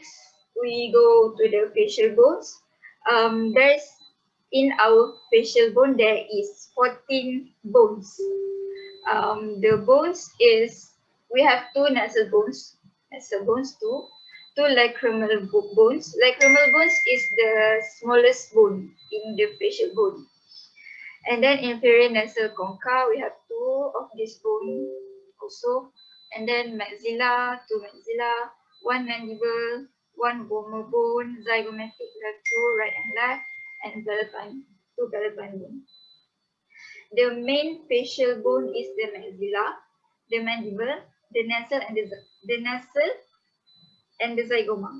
next, we go to the facial bones. Um, there's in our facial bone there is 14 bones. Um, the bones is we have two nasal bones, nasal bones two, two lacrimal bones. Lacrimal bones is the smallest bone in the facial bone. And then inferior nasal concha, we have two of this bone also. And then maxilla, two maxilla, one mandible, one vomer bone, zygomatic, have two right and left, and palatine, two palatine bone. The main facial bone is the maxilla, the mandible, the nasal and the, the nasal and the zygoma.